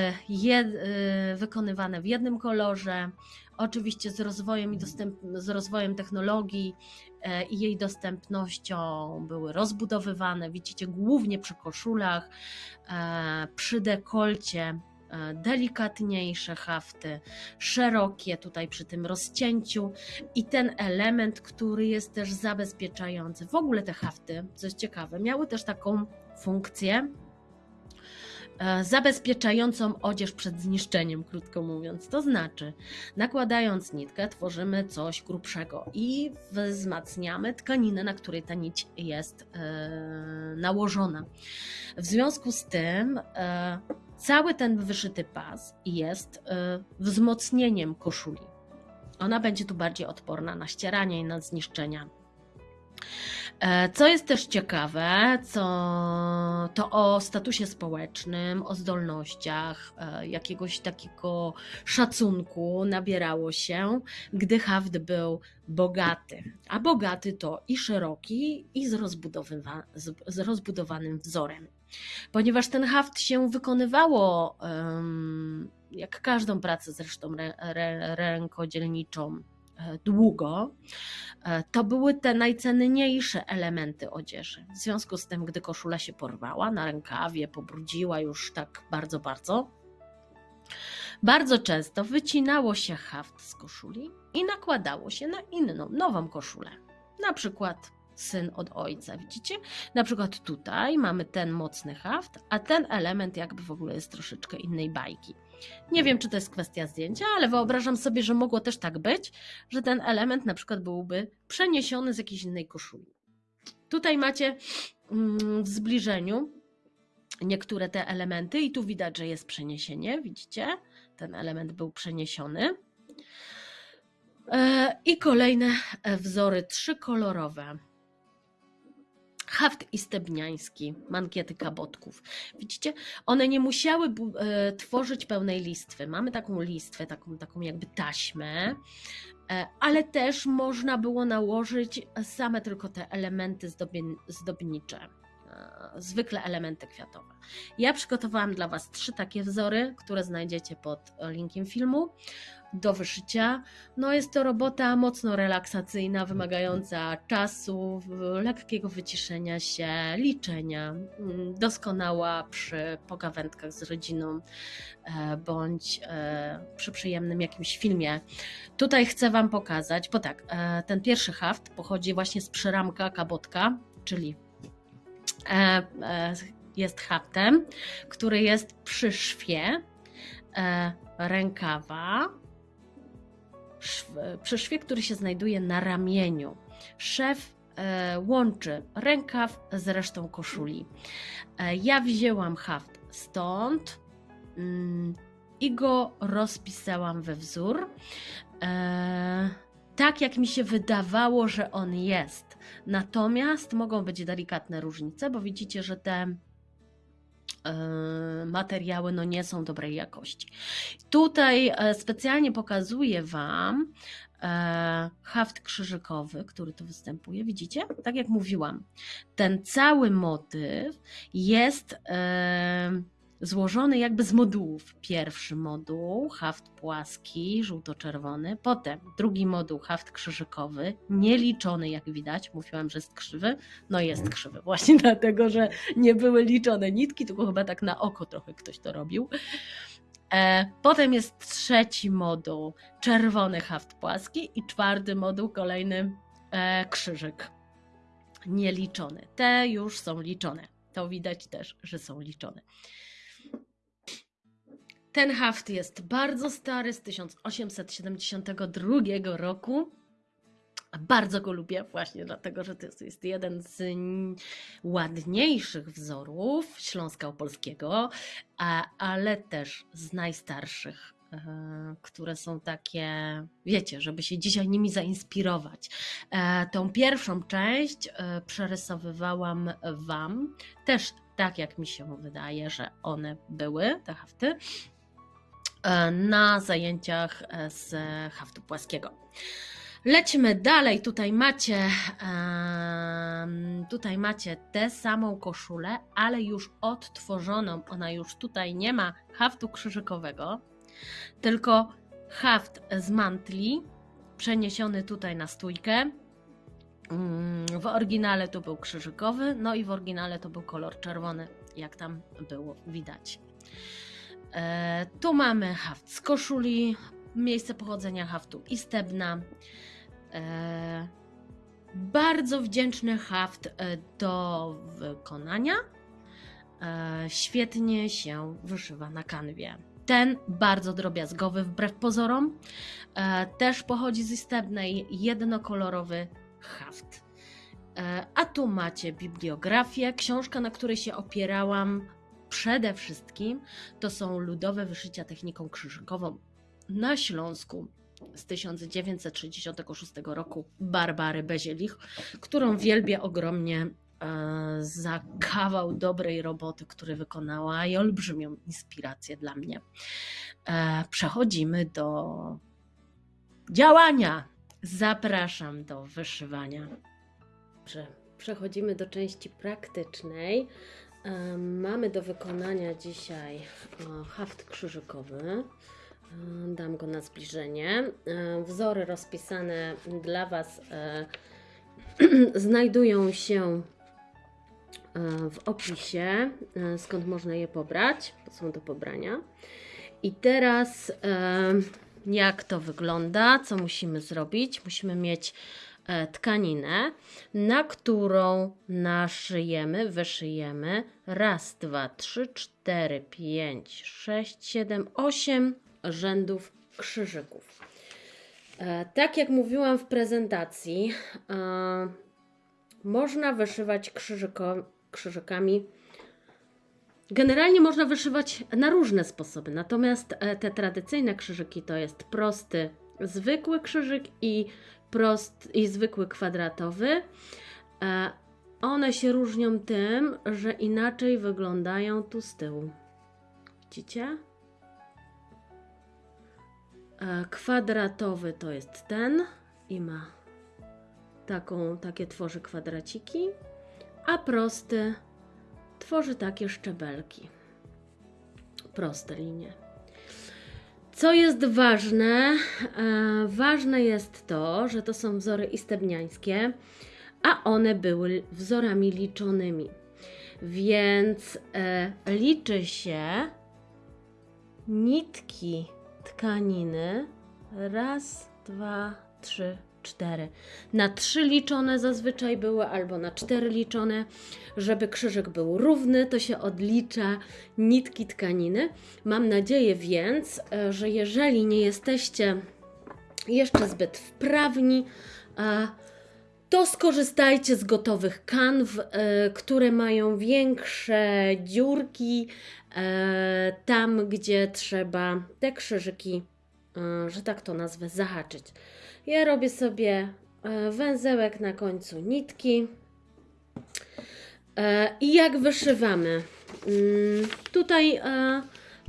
wykonywane w jednym kolorze. Oczywiście z rozwojem, i dostęp, z rozwojem technologii i jej dostępnością były rozbudowywane. Widzicie, głównie przy koszulach, przy dekolcie delikatniejsze hafty, szerokie tutaj przy tym rozcięciu i ten element, który jest też zabezpieczający. W ogóle te hafty, co jest ciekawe, miały też taką funkcję e, zabezpieczającą odzież przed zniszczeniem, krótko mówiąc. To znaczy, nakładając nitkę, tworzymy coś grubszego i wzmacniamy tkaninę, na której ta nić jest e, nałożona. W związku z tym Cały ten wyszyty pas jest y, wzmocnieniem koszuli. Ona będzie tu bardziej odporna na ścieranie i na zniszczenia. E, co jest też ciekawe, co to o statusie społecznym, o zdolnościach, e, jakiegoś takiego szacunku nabierało się, gdy haft był bogaty. A bogaty to i szeroki, i z, z rozbudowanym wzorem. Ponieważ ten haft się wykonywało, jak każdą pracę zresztą rękodzielniczą, e, długo, e, to były te najcenniejsze elementy odzieży. W związku z tym, gdy koszula się porwała na rękawie, pobrudziła już tak bardzo, bardzo, bardzo często wycinało się haft z koszuli i nakładało się na inną, nową koszulę. Na przykład syn od ojca. Widzicie? Na przykład tutaj mamy ten mocny haft, a ten element jakby w ogóle jest troszeczkę innej bajki. Nie wiem, czy to jest kwestia zdjęcia, ale wyobrażam sobie, że mogło też tak być, że ten element na przykład byłby przeniesiony z jakiejś innej koszuli. Tutaj macie mm, w zbliżeniu niektóre te elementy i tu widać, że jest przeniesienie, widzicie? Ten element był przeniesiony. E, I kolejne e, wzory trzykolorowe. Haft istebniański, mankiety kabotków. Widzicie, one nie musiały e, tworzyć pełnej listwy. Mamy taką listwę, taką, taką jakby taśmę, ale też można było nałożyć same tylko te elementy zdobnicze zwykle elementy kwiatowe. Ja przygotowałam dla Was trzy takie wzory, które znajdziecie pod linkiem filmu do wyszycia. No jest to robota mocno relaksacyjna, wymagająca czasu, lekkiego wyciszenia się, liczenia, mm, doskonała przy pogawędkach z rodziną e, bądź e, przy przyjemnym jakimś filmie. Tutaj chcę Wam pokazać, bo tak, e, ten pierwszy haft pochodzi właśnie z przyramka kabotka, czyli jest haftem, który jest przy szwie e, rękawa, przy szwie, który się znajduje na ramieniu. Szef łączy rękaw z resztą koszuli. Ja wzięłam haft stąd mm, i go rozpisałam we wzór tak, jak mi się wydawało, że on jest. Natomiast mogą być delikatne różnice, bo widzicie, że te e, materiały no nie są dobrej jakości. Tutaj e, specjalnie pokazuję Wam e, haft krzyżykowy, który tu występuje. Widzicie? Tak jak mówiłam, ten cały motyw jest złożony jakby z modułów. Pierwszy moduł, haft płaski, żółto-czerwony, potem drugi moduł, haft krzyżykowy, nieliczony jak widać, mówiłam, że jest krzywy, no jest krzywy, właśnie dlatego, że nie były liczone nitki, tylko chyba tak na oko trochę ktoś to robił. E, potem jest trzeci moduł, czerwony haft płaski i czwarty moduł, kolejny e, krzyżyk, nieliczony. Te już są liczone. To widać też, że są liczone. Ten haft jest bardzo stary, z 1872 roku. Bardzo go lubię właśnie dlatego, że to jest jeden z ładniejszych wzorów Śląska Opolskiego, ale też z najstarszych, e, które są takie, wiecie, żeby się dzisiaj nimi zainspirować. E, tą pierwszą część e, przerysowywałam Wam, też tak jak mi się wydaje, że one były, te hafty, na zajęciach e, z haftu płaskiego. Lecimy dalej. Tutaj macie, tutaj macie tę samą koszulę, ale już odtworzoną. Ona już tutaj nie ma haftu krzyżykowego, tylko haft z mantli przeniesiony tutaj na stójkę. Mm, w oryginale to był krzyżykowy, no i w oryginale to był kolor czerwony, jak tam było widać. E, tu mamy haft z koszuli, miejsce pochodzenia haftu i stebna. E, bardzo wdzięczny haft e, do wykonania. Świetnie się wyszywa na kanwie. Ten bardzo drobiazgowy wbrew pozorom. Też pochodzi z istebnej, jednokolorowy haft. A tu macie bibliografię, książka, na której się opierałam przede wszystkim to są ludowe wyszycia techniką krzyżykową na Śląsku z 1966 roku Barbary Bezielich, którą wielbię ogromnie e, za kawał dobrej roboty, który wykonała i olbrzymią inspirację dla mnie. E, przechodzimy do działania. Zapraszam do wyszywania. Przechodzimy do części praktycznej. Mamy do wykonania dzisiaj haft krzyżykowy. Dam go na zbliżenie. Wzory rozpisane dla Was e, znajdują się e, w opisie, e, skąd można je pobrać, są do pobrania. I teraz jak to wygląda, co musimy zrobić? Musimy mieć tkaninę, na którą naszyjemy, wyszyjemy raz, dwa, trzy, cztery, pięć, sześć, siedem, osiem rzędów krzyżyków. E, Tak jak mówiłam w prezentacji, e, można wyszywać krzyżyko, krzyżykami. Generalnie można wyszywać na różne sposoby, natomiast e, te tradycyjne krzyżyki to jest prosty, zwykły krzyżyk i, prost, i zwykły kwadratowy. E, One się różnią tym, że inaczej wyglądają tu z tyłu. Widzicie? E, Kwadratowy to jest ten i ma taką, takie tworzy kwadraciki, a prosty tworzy takie szczebelki. Proste linie. Co jest ważne? E, ważne jest to, że to są wzory istebniańskie, a one były wzorami liczonymi. Więc e, liczy się nitki tkaniny. Raz, dwa, trzy, cztery. Na trzy liczone zazwyczaj były, albo na cztery liczone. Żeby krzyżyk był równy, to się odlicza nitki tkaniny. Mam nadzieję więc, e, że jeżeli nie jesteście jeszcze zbyt wprawni, e, to skorzystajcie z gotowych kanw, e, które mają większe dziurki, tam gdzie trzeba te krzyżyki, że tak to nazwę, zahaczyć. Ja robię sobie e, węzełek na końcu nitki. E, I jak wyszywamy? Mm, Tutaj e,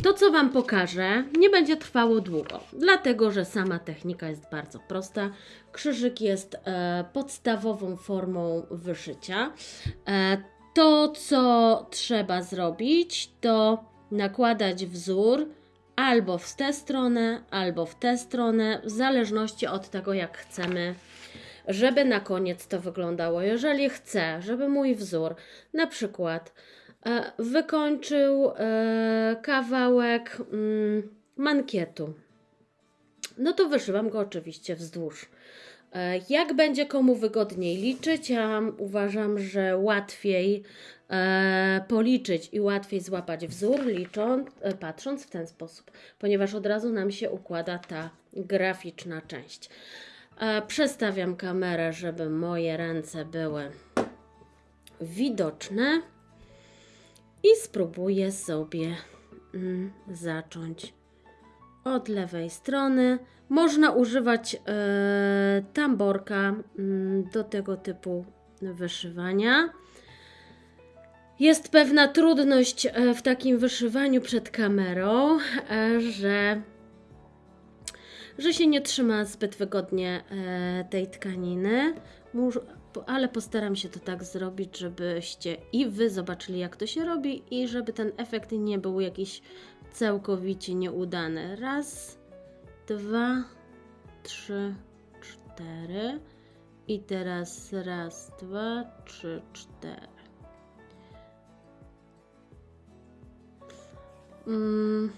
to, co Wam pokażę, nie będzie trwało długo, dlatego że sama technika jest bardzo prosta. Krzyżyk jest podstawową formą wyszycia. To, co trzeba zrobić, to nakładać wzór albo w tę stronę, albo w tę stronę, w zależności od tego, jak chcemy żeby na koniec to wyglądało. Jeżeli chcę, żeby mój wzór na przykład e, wykończył e, kawałek mm, mankietu, no to wyszywam go oczywiście wzdłuż. E, Jak będzie komu wygodniej liczyć, ja uważam, że łatwiej policzyć i łatwiej złapać wzór, licząc, e, patrząc w ten sposób, ponieważ od razu nam się układa ta graficzna część. E, Przestawiam kamerę, żeby moje ręce były widoczne i spróbuję sobie mm, zacząć od lewej strony. Można używać e, tamborka mm, do tego typu wyszywania. Jest pewna trudność e, w takim wyszywaniu przed kamerą, e, że że się nie trzyma zbyt wygodnie e, tej tkaniny, ale postaram się to tak zrobić, żebyście i Wy zobaczyli, jak to się robi, i żeby ten efekt nie był jakiś całkowicie nieudany. Raz, dwa, trzy, cztery. I teraz raz, dwa, trzy, cztery. Mm.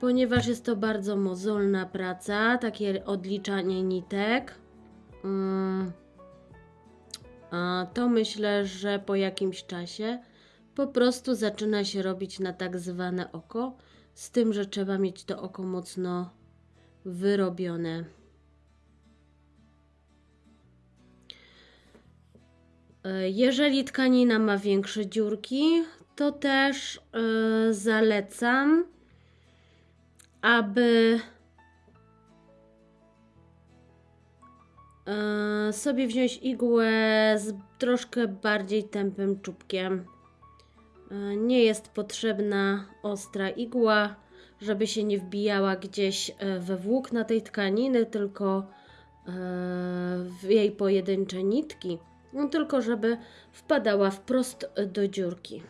Ponieważ jest to bardzo mozolna praca, takie odliczanie nitek, mm, to myślę, że po jakimś czasie po prostu zaczyna się robić na tak zwane oko, z tym, że trzeba mieć to oko mocno wyrobione. Jeżeli tkanina ma większe dziurki, to też e, zalecam aby e, sobie wziąć igłę z troszkę bardziej tępym czubkiem. E, Nie jest potrzebna ostra igła, żeby się nie wbijała gdzieś e, we włókna tej tkaniny, tylko e, w jej pojedyncze nitki, no, tylko żeby wpadała wprost do dziurki.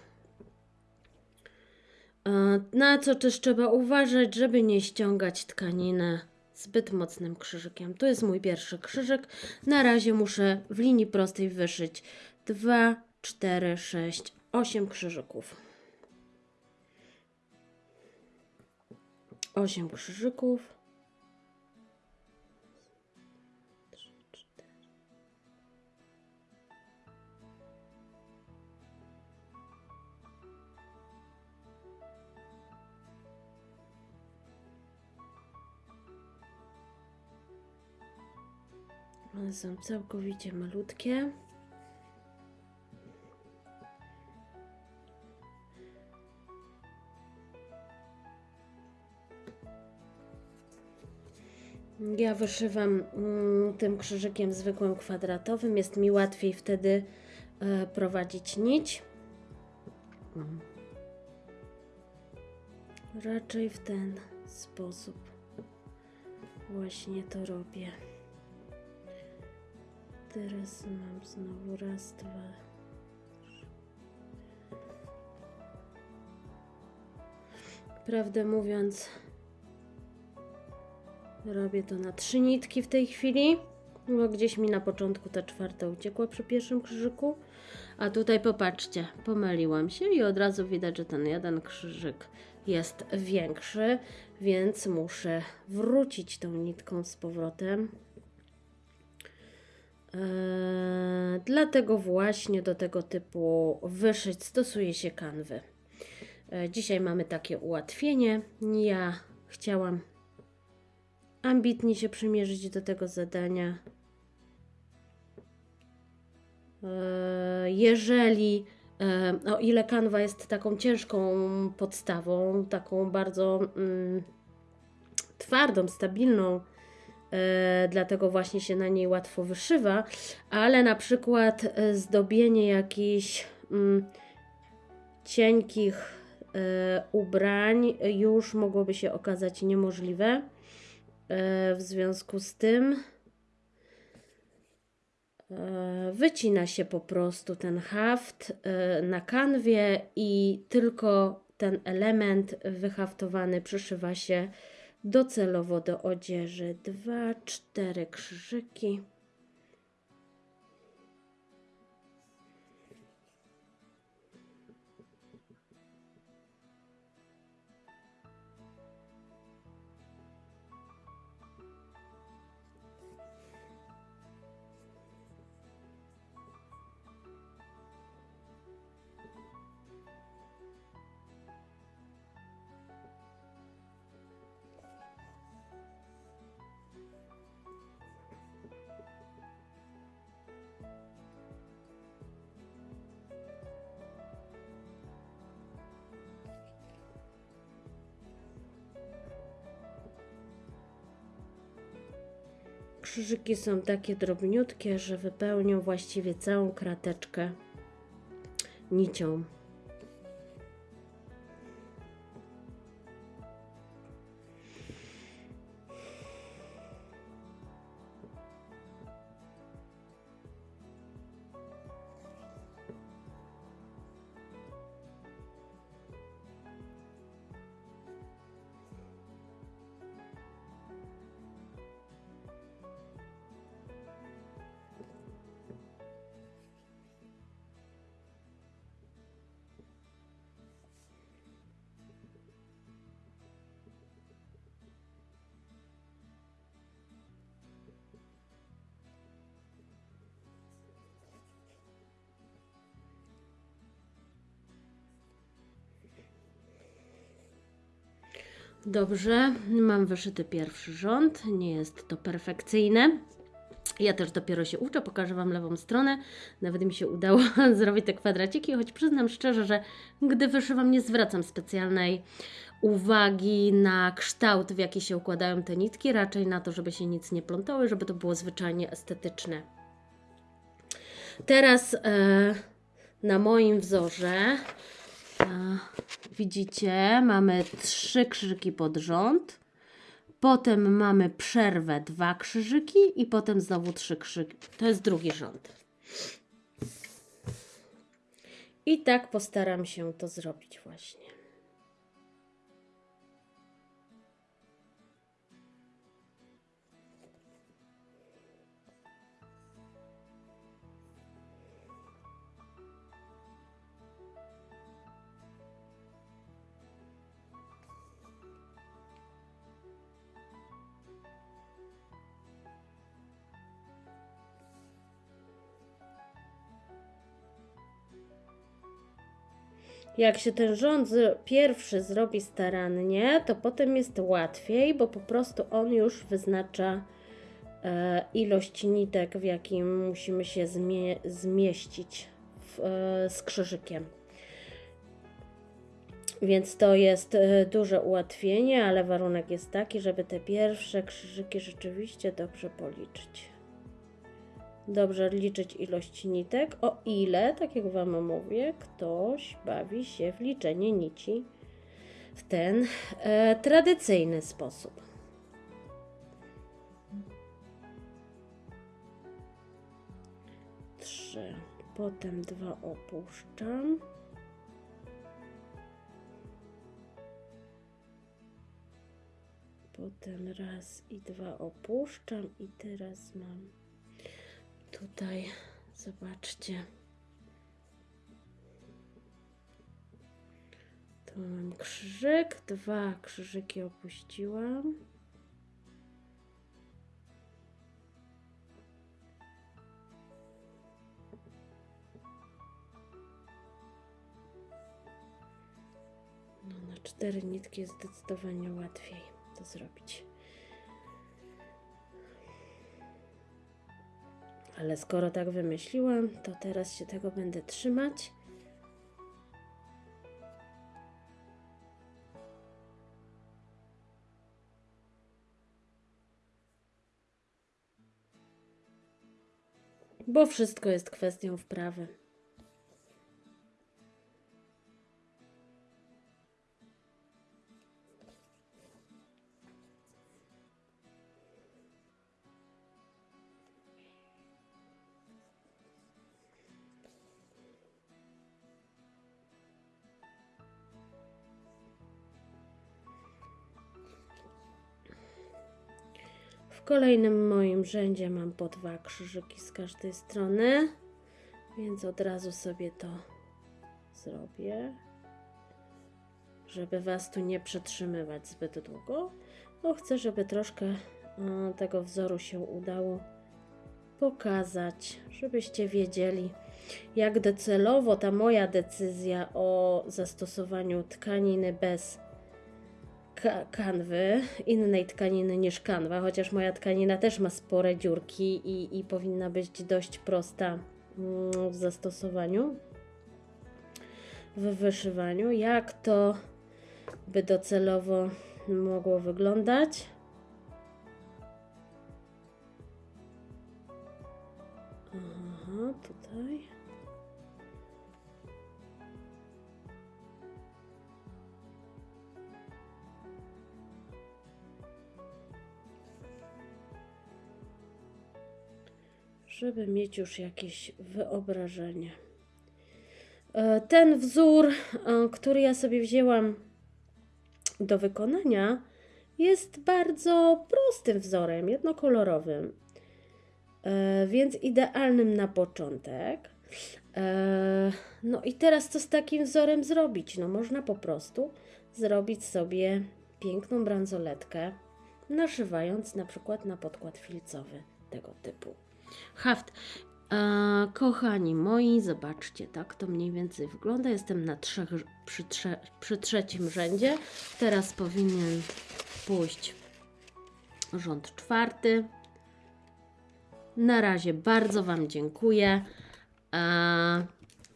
E, Na co też trzeba uważać, żeby nie ściągać tkaniny zbyt mocnym krzyżykiem. To jest mój pierwszy krzyżyk. Na razie muszę w linii prostej wyszyć 2, 4, 6, 8 krzyżyków. 8 krzyżyków. One są całkowicie malutkie. Ja wyszywam mm, tym krzyżykiem zwykłym kwadratowym. Jest mi łatwiej wtedy e, prowadzić nić. Raczej w ten sposób właśnie to robię. Teraz mam znowu raz, dwa. Prawdę mówiąc, robię to na trzy nitki w tej chwili. No gdzieś mi na początku ta czwarta uciekła przy pierwszym krzyżyku. A tutaj popatrzcie, pomyliłam się i od razu widać, że ten jeden krzyżyk jest większy, więc muszę wrócić tą nitką z powrotem. Eee, dlatego właśnie do tego typu wyszyć stosuje się kanwy. Eee, dzisiaj mamy takie ułatwienie. Ja chciałam ambitnie się przymierzyć do tego zadania. Eee, jeżeli o ile kanwa jest taką ciężką podstawą, taką bardzo mm, twardą, stabilną, e, dlatego właśnie się na niej łatwo wyszywa, ale na przykład e, zdobienie jakichś mm, cienkich e, ubrań już mogłoby się okazać niemożliwe. E, w związku z tym E, wycina się po prostu ten haft na kanwie i tylko ten element wyhaftowany przyszywa się docelowo do odzieży. Dwa, cztery krzyżyki. Krzyżyki są takie drobniutkie, że wypełnią właściwie całą krateczkę nicią. Dobrze, mam wyszyty pierwszy rząd, nie jest to perfekcyjne. Ja też dopiero się uczę, pokażę Wam lewą stronę. Nawet mi się udało zrobić te kwadraciki, choć przyznam szczerze, że gdy wyszywam nie zwracam specjalnej uwagi na kształt, w jaki się układają te nitki, raczej na to, żeby się nic nie plątały, żeby to było zwyczajnie estetyczne. Teraz e, na moim wzorze Widzicie, mamy trzy krzyżyki pod rząd. Potem mamy przerwę, dwa krzyżyki i potem znowu trzy krzyżyki. To jest drugi rząd. I tak postaram się to zrobić właśnie. Jak się ten rząd pierwszy zrobi starannie, to potem jest łatwiej, bo po prostu on już wyznacza e, ilość nitek, w jakim musimy się zmie- zmieścić w, e, z krzyżykiem. Więc to jest e, duże ułatwienie, ale warunek jest taki, żeby te pierwsze krzyżyki rzeczywiście dobrze policzyć. Dobrze liczyć ilość nitek, o ile, tak jak Wam mówię, ktoś bawi się w liczenie nici w ten e, tradycyjny sposób. Trzy, potem dwa opuszczam. Potem raz i dwa opuszczam i teraz mam tutaj, zobaczcie. Tu mam krzyżyk, dwa krzyżyki opuściłam. No, na cztery nitki jest zdecydowanie łatwiej to zrobić. Ale skoro tak wymyśliłam, to teraz się tego będę trzymać. Bo wszystko jest kwestią wprawy. Kolejnym moim rzędzie mam po dwa krzyżyki z każdej strony, więc od razu sobie to zrobię, żeby Was tu nie przetrzymywać zbyt długo, bo chcę, żeby troszkę e, tego wzoru się udało pokazać, żebyście wiedzieli, jak docelowo ta moja decyzja o zastosowaniu tkaniny bez kanwy, innej tkaniny niż kanwa, chociaż moja tkanina też ma spore dziurki i, i powinna być dość prosta mm, w zastosowaniu, w wyszywaniu. Jak to by docelowo mogło wyglądać? Aha, tutaj. Żeby mieć już jakieś wyobrażenie. E, Ten wzór, e, który ja sobie wzięłam do wykonania, jest bardzo prostym wzorem, jednokolorowym, e, więc idealnym na początek. No i teraz co z takim wzorem zrobić? No można po prostu zrobić sobie piękną bransoletkę, naszywając na przykład na podkład filcowy tego typu. Haft. E, kochani moi, zobaczcie, tak to mniej więcej wygląda. Jestem na trzech, przy, trze, przy trzecim rzędzie. Teraz powinien pójść rząd czwarty. Na razie bardzo Wam dziękuję. E,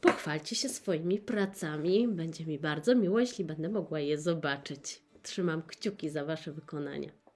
pochwalcie się swoimi pracami. Będzie mi bardzo miło, jeśli będę mogła je zobaczyć. Trzymam kciuki za Wasze wykonania.